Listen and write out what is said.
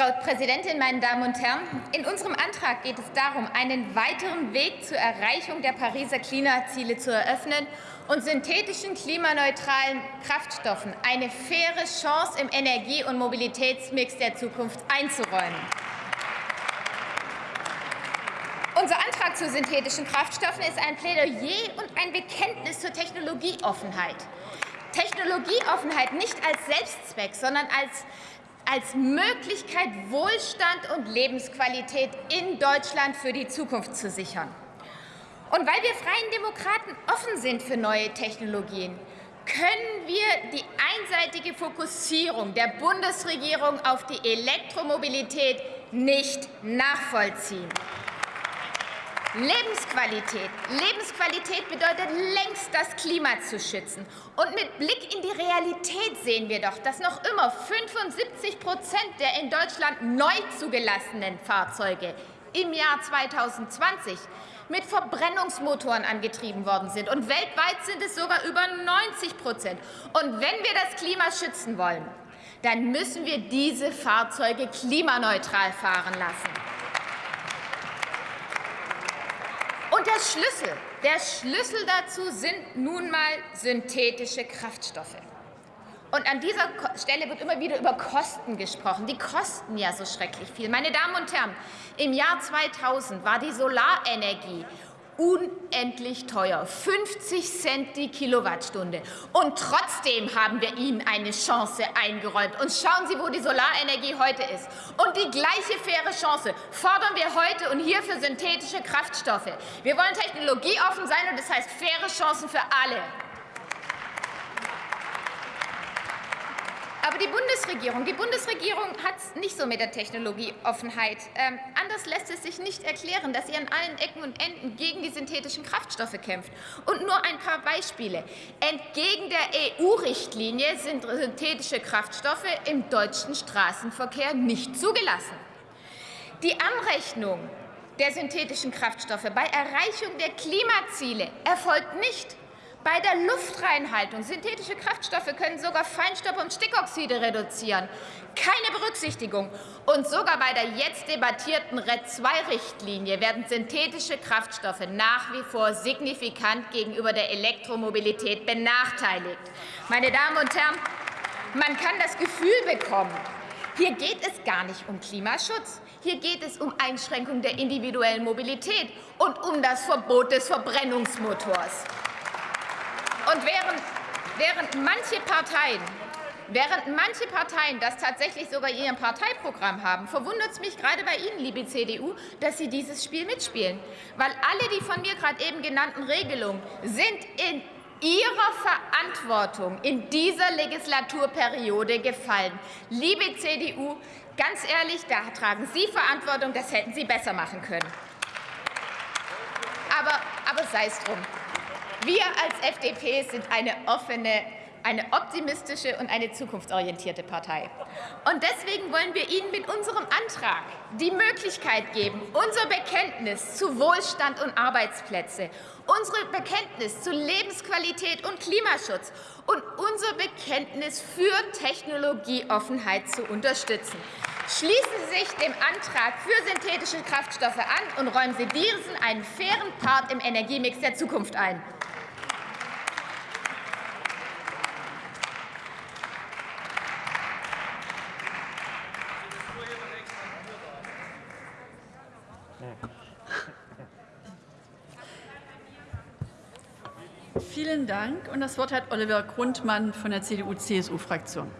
Frau Präsidentin, meine Damen und Herren! In unserem Antrag geht es darum, einen weiteren Weg zur Erreichung der Pariser Klimaziele zu eröffnen und synthetischen klimaneutralen Kraftstoffen eine faire Chance im Energie- und Mobilitätsmix der Zukunft einzuräumen. Unser Antrag zu synthetischen Kraftstoffen ist ein Plädoyer und ein Bekenntnis zur Technologieoffenheit. Technologieoffenheit nicht als Selbstzweck, sondern als als Möglichkeit, Wohlstand und Lebensqualität in Deutschland für die Zukunft zu sichern. Und weil wir Freien Demokraten offen sind für neue Technologien, können wir die einseitige Fokussierung der Bundesregierung auf die Elektromobilität nicht nachvollziehen. Lebensqualität. Lebensqualität bedeutet längst, das Klima zu schützen. Und mit Blick in die Realität sehen wir doch, dass noch immer 75 Prozent der in Deutschland neu zugelassenen Fahrzeuge im Jahr 2020 mit Verbrennungsmotoren angetrieben worden sind. Und weltweit sind es sogar über 90 Prozent. Und wenn wir das Klima schützen wollen, dann müssen wir diese Fahrzeuge klimaneutral fahren lassen. Und der Schlüssel, der Schlüssel dazu sind nun mal synthetische Kraftstoffe. Und an dieser Stelle wird immer wieder über Kosten gesprochen. Die kosten ja so schrecklich viel. Meine Damen und Herren, im Jahr 2000 war die Solarenergie unendlich teuer, 50 Cent die Kilowattstunde. Und trotzdem haben wir ihnen eine Chance eingeräumt. Und schauen Sie, wo die Solarenergie heute ist. Und die gleiche faire Chance fordern wir heute und hier für synthetische Kraftstoffe. Wir wollen technologieoffen sein, und das heißt faire Chancen für alle. Aber die Bundesregierung, die Bundesregierung hat es nicht so mit der Technologieoffenheit. Ähm, anders lässt es sich nicht erklären, dass sie an allen Ecken und Enden gegen die synthetischen Kraftstoffe kämpft. Und nur ein paar Beispiele. Entgegen der EU-Richtlinie sind synthetische Kraftstoffe im deutschen Straßenverkehr nicht zugelassen. Die Anrechnung der synthetischen Kraftstoffe bei Erreichung der Klimaziele erfolgt nicht. Bei der Luftreinhaltung, synthetische Kraftstoffe können sogar Feinstaub und Stickoxide reduzieren. Keine Berücksichtigung. Und sogar bei der jetzt debattierten RED II-Richtlinie werden synthetische Kraftstoffe nach wie vor signifikant gegenüber der Elektromobilität benachteiligt. Meine Damen und Herren, man kann das Gefühl bekommen, hier geht es gar nicht um Klimaschutz. Hier geht es um Einschränkung der individuellen Mobilität und um das Verbot des Verbrennungsmotors. Und während, während manche Parteien Während manche Parteien das tatsächlich sogar in ihrem Parteiprogramm haben, verwundert es mich gerade bei Ihnen, liebe CDU, dass Sie dieses Spiel mitspielen. Weil alle die von mir gerade eben genannten Regelungen sind in Ihrer Verantwortung in dieser Legislaturperiode gefallen. Liebe CDU, ganz ehrlich, da tragen Sie Verantwortung, das hätten Sie besser machen können. Aber, aber sei es drum. Wir als FDP sind eine offene, eine optimistische und eine zukunftsorientierte Partei. Und deswegen wollen wir Ihnen mit unserem Antrag die Möglichkeit geben, unser Bekenntnis zu Wohlstand und Arbeitsplätze, unsere Bekenntnis zu Lebensqualität und Klimaschutz und unser Bekenntnis für Technologieoffenheit zu unterstützen. Schließen Sie sich dem Antrag für synthetische Kraftstoffe an und räumen Sie diesen einen fairen Part im Energiemix der Zukunft ein. Vielen Dank. Und das Wort hat Oliver Grundmann von der CDU-CSU-Fraktion.